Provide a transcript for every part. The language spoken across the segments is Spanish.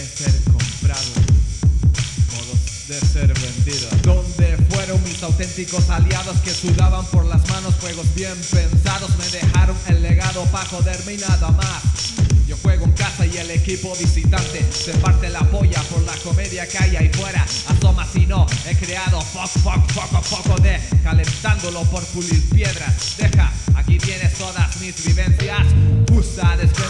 de ser comprado, modos de ser vendido. Donde fueron mis auténticos aliados que sudaban por las manos juegos bien pensados? Me dejaron el legado para joderme y nada más. Yo juego en casa y el equipo visitante se parte la polla por la comedia que hay ahí fuera. Asoma si no, he creado fuck, fuck, poco poco de calentándolo por pulir piedras. Deja, aquí tienes todas mis vivencias. Usa después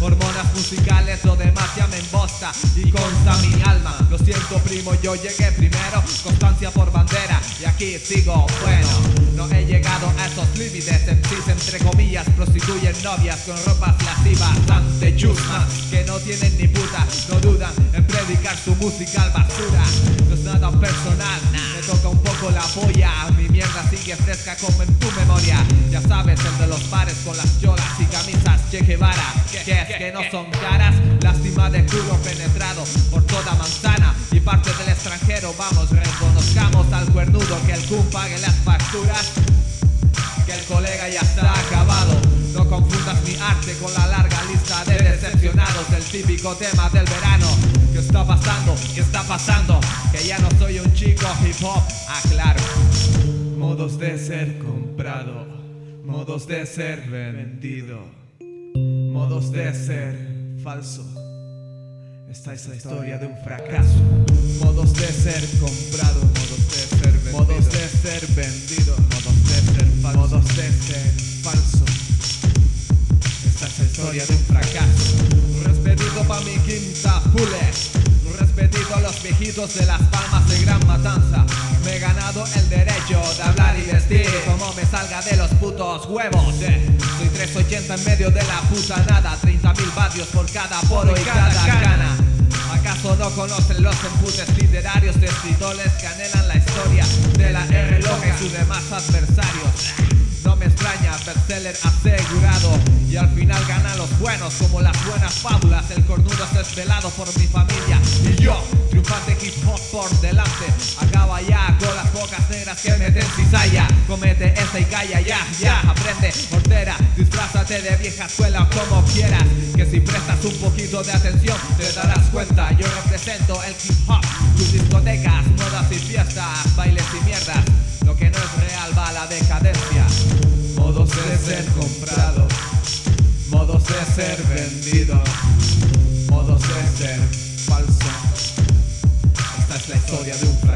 hormonas musicales, lo demás ya me embosta. Y consta mi alma. Lo siento, primo, yo llegué primero, constancia por bandera. Y aquí sigo bueno. No he llegado a esos límites, MCs entre comillas prostituyen novias con ropas lascivas bastante chusma Que no tienen ni puta, no dudan en predicar su música al basura. No es nada personal, me toca un poco la polla sigue fresca como en tu memoria Ya sabes, el de los bares con las cholas y camisas Che Guevara Que es que no son caras, lástima de culo penetrado por toda manzana Y parte del extranjero, vamos, reconozcamos al cuernudo Que el cum pague las facturas Que el colega ya está acabado no confundas mi arte con la larga lista de decepcionados del típico tema del verano. ¿Qué está pasando? ¿Qué está pasando? Que ya no soy un chico hip hop, aclaro. Modos de ser comprado, modos de ser vendido, modos de ser falso. Esta es la historia de un fracaso. Modos de ser comprado, modos de ser vendido, modos de ser vendido, modos de ser falso, modos de ser falso. Esta es la historia de un fracaso. Un respetito pa' mi quinta pule. Un respetito a los viejitos de las palmas de gran matanza. Me he ganado el derecho como me salga de los putos huevos. Eh. Soy 380 en medio de la puta nada. 30 mil vatios por cada poro y cada cana. ¿Acaso no conocen los emputes literarios de escritores que anhelan la historia de la R y sus demás adversarios? No me extraña, bestseller asegurado Y al final ganan los buenos como las buenas fábulas El cornudo es desvelado por mi familia Y yo, triunfante hip hop por delante Acaba ya con las pocas negras que meten cizalla Comete esta y calla ya, ya. Aprende, mortera, disfrázate de vieja escuela como quieras. Que si prestas un poquito de atención te darás cuenta. Yo represento el hip hop, tus discotecas, modas y fiestas Bailes y mierdas, lo que no es real va a la decadencia. Modos de ser comprado, modos de ser vendido, modos de ser falso. Esta es la historia de un fracaso.